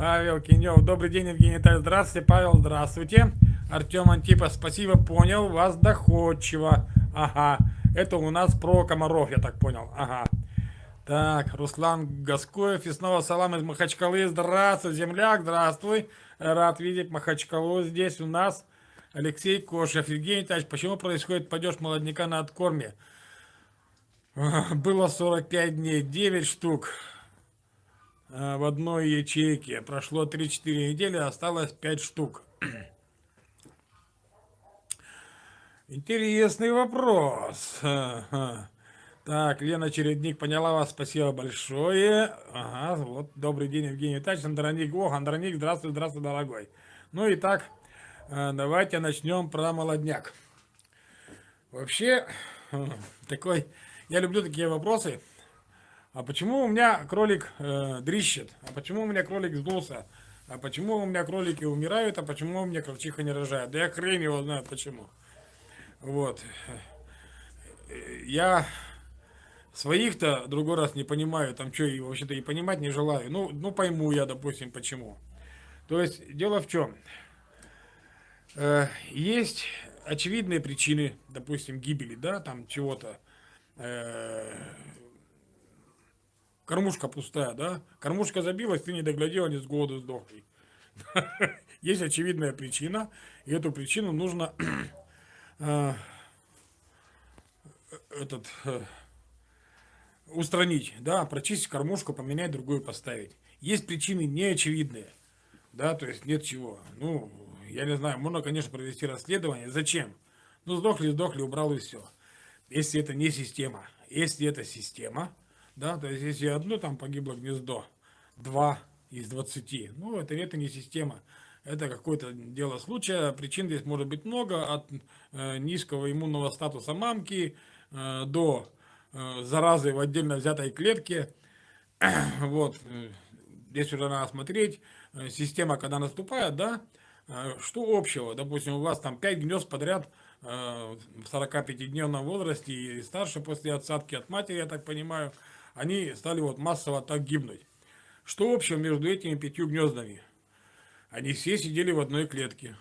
Павел Кинев. Добрый день, Евгений Витальевич. Здравствуйте, Павел. Здравствуйте. Артем Антипа. Спасибо, понял. Вас доходчиво. Ага. Это у нас про комаров, я так понял. Ага. Так, Руслан Гаскоев. И снова салам из Махачкалы. Здравствуй, земляк. Здравствуй. Рад видеть Махачкалу здесь у нас. Алексей Кошев. Евгений Витальевич, почему происходит падеж молодняка на откорме? Было 45 дней, 9 штук. Э, в одной ячейке. Прошло 3-4 недели, осталось 5 штук. Интересный вопрос. Так, Лена Чередник поняла вас, спасибо большое. Ага, вот, добрый день, Евгений Витальевич, Андроник. Ох, Андроник, здравствуй, здравствуй, дорогой. Ну и так, э, давайте начнем про молодняк. Вообще, такой, я люблю такие вопросы, а почему у меня кролик э, дрищет? А почему у меня кролик сдулся? А почему у меня кролики умирают? А почему у меня крольчиха не рожает? Да я хрень его знаю почему. Вот. Я своих-то другой раз не понимаю, там что, и вообще-то и понимать не желаю. Ну, ну пойму я, допустим, почему. То есть, дело в чем. Э, есть очевидные причины, допустим, гибели, да, там чего-то. Э, Кормушка пустая, да? Кормушка забилась, ты не доглядел, они с голоду сдохли. Есть очевидная причина, и эту причину нужно э, этот, э, устранить, да, прочистить кормушку, поменять другую, поставить. Есть причины неочевидные, да, то есть нет чего. Ну, я не знаю, можно, конечно, провести расследование. Зачем? Ну, сдохли, сдохли, убрал и все. Если это не система. Если это система, да, то есть если одно там погибло гнездо, два из 20, ну это, это не система, это какое-то дело случая, причин здесь может быть много, от э, низкого иммунного статуса мамки э, до э, заразы в отдельно взятой клетке, вот, здесь уже надо смотреть, э, система когда наступает, да, э, что общего, допустим, у вас там 5 гнезд подряд, э, в 45-дневном возрасте и старше после отсадки от матери, я так понимаю, они стали вот массово так гибнуть. Что общего между этими пятью гнездами? Они все сидели в одной клетке.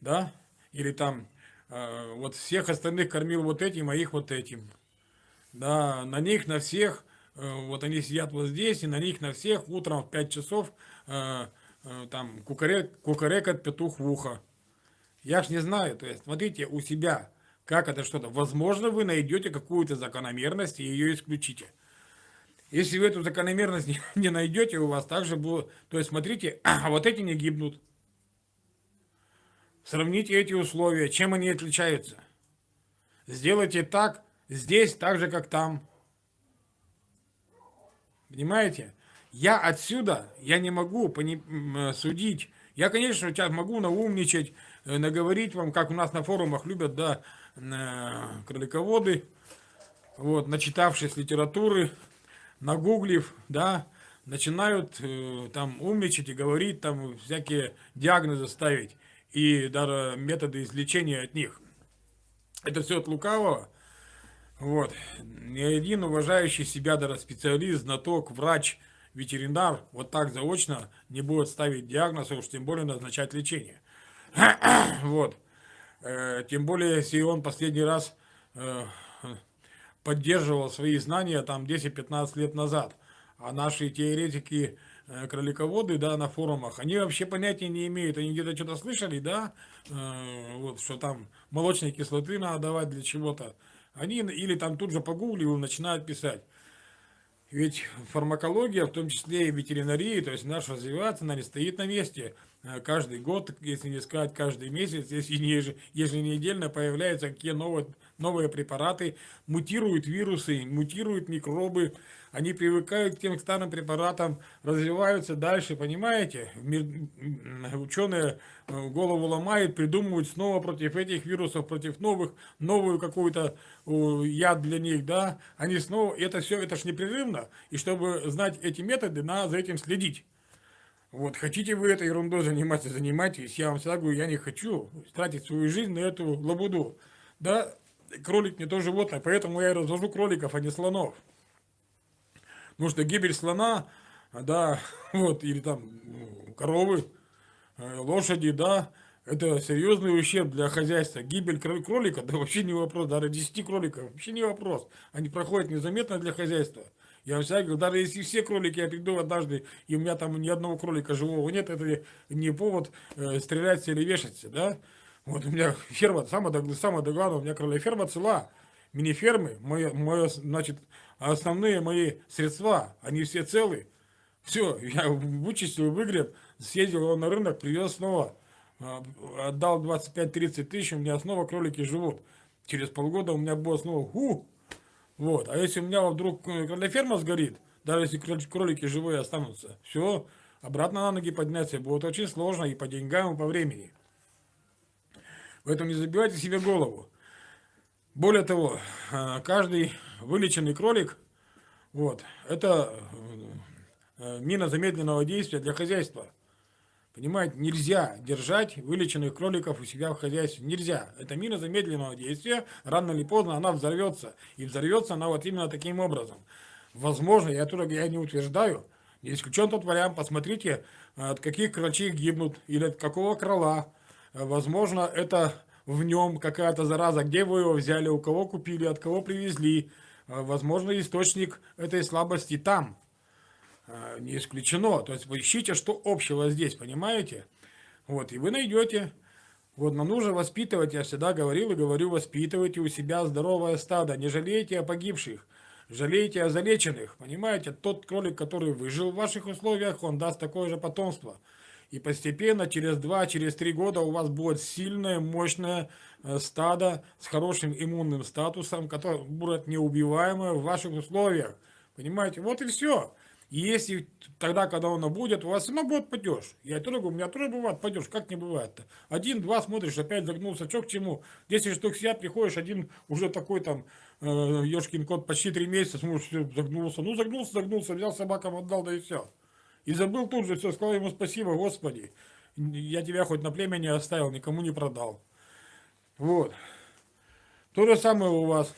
Да? Или там э, вот всех остальных кормил вот этим, а их вот этим. Да, на них, на всех, э, вот они сидят вот здесь, и на них, на всех утром в 5 часов э, э, там кукарек, кукарекает петух в ухо. Я ж не знаю, то есть смотрите у себя как это что-то? Возможно, вы найдете какую-то закономерность и ее исключите. Если вы эту закономерность не, найдете, у вас также будет... То есть, смотрите, а вот эти не гибнут. Сравните эти условия, чем они отличаются. Сделайте так, здесь так же, как там. Понимаете? Я отсюда, я не могу пони, судить. Я, конечно, сейчас могу наумничать, э, наговорить вам, как у нас на форумах любят, да, кролиководы, вот, начитавшись литературы, нагуглив, да, начинают э, там умничать и говорить, там всякие диагнозы ставить и даже методы излечения от них. Это все от лукавого. Вот. Ни один уважающий себя даже специалист, знаток, врач, ветеринар вот так заочно не будет ставить диагноз, а уж тем более назначать лечение. вот. Э, тем более, если он последний раз э, поддерживал свои знания там 10-15 лет назад. А наши теоретики э, кролиководы, да, на форумах, они вообще понятия не имеют. Они где-то что-то слышали, да, вот, что там молочной кислоты надо давать для чего-то. Они или там тут же погуглили и начинают писать. Ведь фармакология, в том числе и ветеринария, то есть наша развивается, она не стоит на месте. Э, каждый год, если не сказать каждый месяц, если не еженедельно появляются какие новые, новые препараты, мутируют вирусы, мутируют микробы, они привыкают к тем старым препаратам, развиваются дальше, понимаете? Ученые э, голову ломают, придумывают снова против этих вирусов, против новых, новую какую-то яд для них, да? Они снова, это все, это ж непрерывно, и чтобы знать эти методы, надо за этим следить. Вот, хотите вы этой ерундой заниматься, занимайтесь. Я вам всегда говорю, я не хочу тратить свою жизнь на эту лабуду. Да, кролик не то животное, поэтому я и развожу кроликов, а не слонов. Потому что гибель слона да, вот, или там ну, коровы, э, лошади, да, это серьезный ущерб для хозяйства. Гибель кролика, да вообще не вопрос, даже 10 кроликов, вообще не вопрос. Они проходят незаметно для хозяйства. Я всегда говорю, даже если все кролики, я приду однажды, и у меня там ни одного кролика живого нет, это не повод э, стрелять или вешаться, да. Вот у меня ферма, самое, самое главное, у меня кролевая ферма цела. Мини-фермы, мое, мое, значит, основные мои средства, они все целы. Все, я вычистил, выгреб, съездил на рынок, привез снова, а, отдал 25-30 тысяч, у меня снова кролики живут. Через полгода у меня было снова, ху, вот. А если у меня вдруг ферма сгорит, даже если кролики живые останутся, все, обратно на ноги подняться будет очень сложно и по деньгам, и по времени. Поэтому не забивайте себе голову. Более того, а, каждый вылеченный кролик, вот, это э, мина замедленного действия для хозяйства. Понимаете, нельзя держать вылеченных кроликов у себя в хозяйстве. Нельзя. Это мина замедленного действия. Рано или поздно она взорвется. И взорвется она вот именно таким образом. Возможно, я тоже я не утверждаю. Не исключен тот вариант. Посмотрите, от каких кролчей гибнут. Или от какого крола. Возможно, это в нем какая-то зараза. Где вы его взяли, у кого купили, от кого привезли. Возможно, источник этой слабости там. А, не исключено. То есть вы ищите, что общего здесь, понимаете? Вот, и вы найдете. Вот, нам нужно воспитывать, я всегда говорил и говорю, воспитывайте у себя здоровое стадо. Не жалейте о погибших, жалейте о залеченных. Понимаете, тот кролик, который выжил в ваших условиях, он даст такое же потомство. И постепенно, через 2-3 через года у вас будет сильное, мощное э, стадо с хорошим иммунным статусом, которое будет неубиваемое в ваших условиях. Понимаете, вот и все. И если тогда, когда оно будет, у вас все будет падеж. Я говорю, у меня тоже бывает падеж. Как не бывает-то? Один-два смотришь, опять загнулся. Что к чему? 10 штук сидят, приходишь, один уже такой там, э, ешкин кот, почти три месяца, смотришь, загнулся. Ну, загнулся, загнулся, взял собакам, отдал, да и все. И забыл тут же все, сказал ему спасибо, Господи. Я тебя хоть на племя не оставил, никому не продал. Вот. То же самое у вас.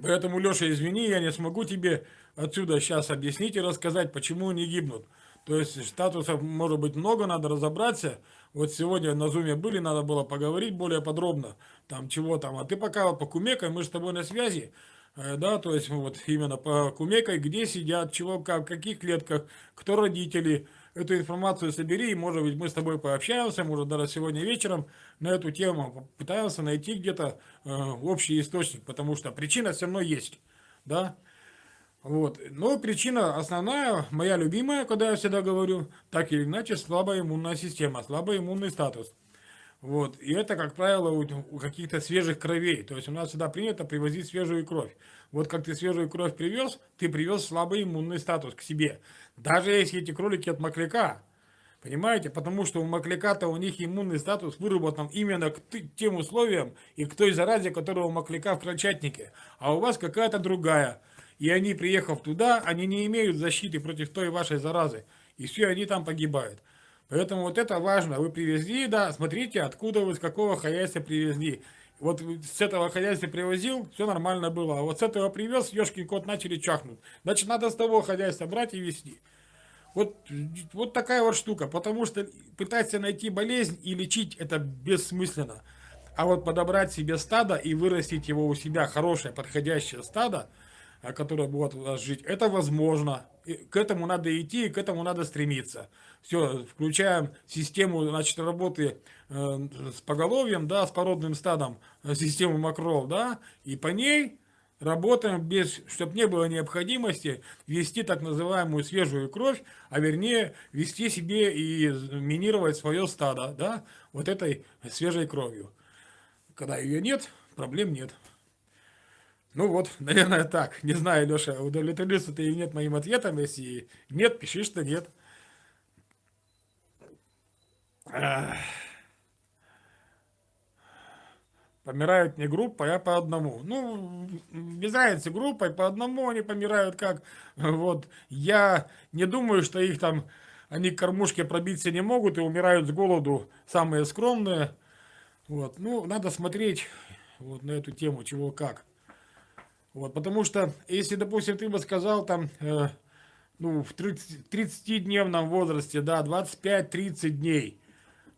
Поэтому, Леша, извини, я не смогу тебе отсюда сейчас объяснить и рассказать, почему они гибнут. То есть статусов может быть много, надо разобраться. Вот сегодня на зуме были, надо было поговорить более подробно, там чего там. А ты пока вот по кумекой, мы с тобой на связи, да, то есть вот именно по кумекой, где сидят, чего, как, в каких клетках, кто родители. Эту информацию собери, и может быть мы с тобой пообщаемся, может даже сегодня вечером на эту тему пытаемся найти где-то э, общий источник, потому что причина все равно есть, да. Вот. Но причина основная, моя любимая, когда я всегда говорю, так или иначе, слабая иммунная система, слабый иммунный статус. Вот. И это, как правило, у, каких-то свежих кровей. То есть у нас всегда принято привозить свежую кровь. Вот как ты свежую кровь привез, ты привез слабый иммунный статус к себе. Даже если эти кролики от макляка. Понимаете? Потому что у макляка-то у них иммунный статус выработан именно к тем условиям и к той заразе, которая у макляка в крольчатнике. А у вас какая-то другая. И они, приехав туда, они не имеют защиты против той вашей заразы. И все, они там погибают. Поэтому вот это важно. Вы привезли, да, смотрите, откуда вы, с какого хозяйства привезли. Вот с этого хозяйства привозил, все нормально было. А вот с этого привез, ешкин кот начали чахнуть. Значит, надо с того хозяйства брать и вести. Вот, вот такая вот штука. Потому что пытаться найти болезнь и лечить это бессмысленно. А вот подобрать себе стадо и вырастить его у себя, хорошее, подходящее стадо, которая будет у вас жить, это возможно. К этому надо идти, к этому надо стремиться. Все, включаем систему значит, работы э, с поголовьем, да, с породным стадом, э, систему макрол, да, и по ней работаем без, чтобы не было необходимости вести так называемую свежую кровь, а вернее вести себе и минировать свое стадо, да, вот этой свежей кровью. Когда ее нет, проблем нет. Ну вот, наверное, так. Не знаю, Леша, удовлетворился ты или нет моим ответом. Если нет, пиши, что нет. Помирают не группой, а по одному. Ну, без разницы, группой, по одному они помирают как. Вот, я не думаю, что их там, они к кормушке пробиться не могут и умирают с голоду самые скромные. Вот, ну, надо смотреть вот на эту тему, чего как. Вот, потому что, если, допустим, ты бы сказал там, э, ну, в 30-дневном возрасте, да, 25-30 дней.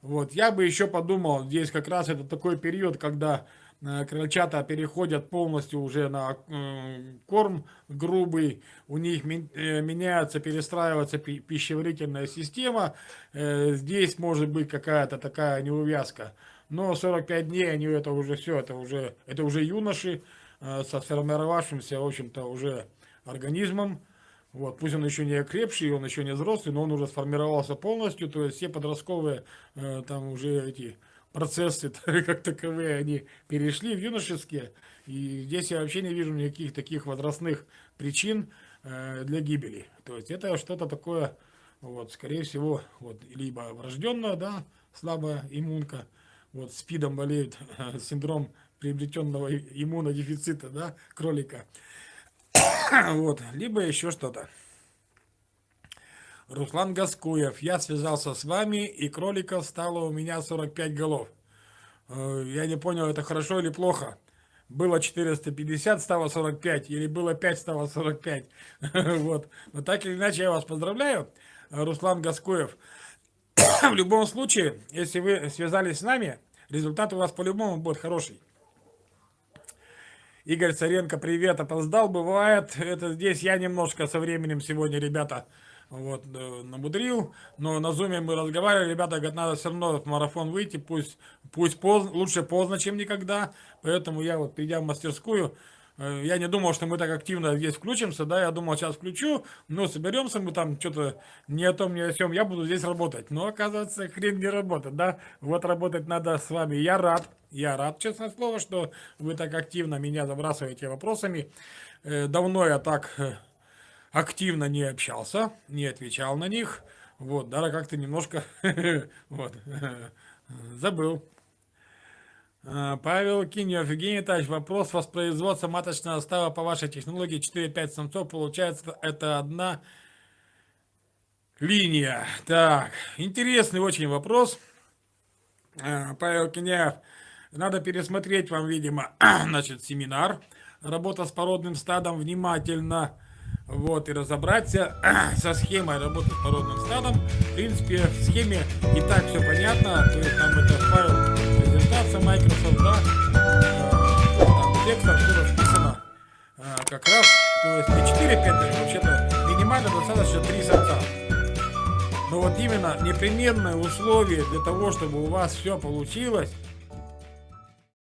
Вот, я бы еще подумал, здесь как раз это такой период, когда э, крольчата переходят полностью уже на э, корм грубый, у них э, меняется, перестраивается пищеварительная система, здесь может быть какая-то такая неувязка. Но 45 дней они это уже все, это уже, это уже юноши со сформировавшимся, в общем-то, уже организмом, вот, пусть он еще не окрепший, он еще не взрослый, но он уже сформировался полностью, то есть все подростковые э, там уже эти процессы как таковые, они перешли в юношеские. И здесь я вообще не вижу никаких таких возрастных причин э, для гибели. То есть это что-то такое, вот, скорее всего, вот, либо врожденная, да, слабая иммунка, вот, спидом болеет синдром приобретенного иммунодефицита, да, кролика. вот, либо еще что-то. Руслан Гаскуев, я связался с вами, и кроликов стало у меня 45 голов. Э, я не понял, это хорошо или плохо. Было 450, стало 45, или было 5, стало 45. вот. Но так или иначе, я вас поздравляю, Руслан Гаскуев. В любом случае, если вы связались с нами, результат у вас по-любому будет хороший. Игорь Царенко, привет, опоздал, бывает. Это здесь я немножко со временем сегодня, ребята, вот, э, намудрил. Но на зуме мы разговаривали, ребята говорят, надо все равно в марафон выйти, пусть, пусть поздно, лучше поздно, чем никогда. Поэтому я вот, придя в мастерскую, Э, я не думал, что мы так активно здесь включимся, да, я думал, сейчас включу, но соберемся мы там, что-то не о том, не о чем, я буду здесь работать. Но, оказывается, хрен не работает, да, вот работать надо с вами. Я рад, я рад, честное слово, что вы так активно меня забрасываете вопросами. Э, давно я так э, активно не общался, не отвечал на них, вот, да, как-то немножко, вот, забыл. А, Павел Киньев, Евгений Тач, вопрос воспроизводства маточного става по вашей технологии 4-5 самцов, получается это одна линия. Так, интересный очень вопрос. Павел Киньев, надо пересмотреть вам, видимо, значит, семинар, работа с породным стадом, внимательно, вот, и разобраться со схемой работы с породным стадом. В принципе, в схеме и так все понятно, то есть там это файл презентация Microsoft, да, там текст откуда вписано э, как раз, то есть не 4-5, вообще-то минимально достаточно 3 самца. Но вот именно непременное условие для того, чтобы у вас все получилось,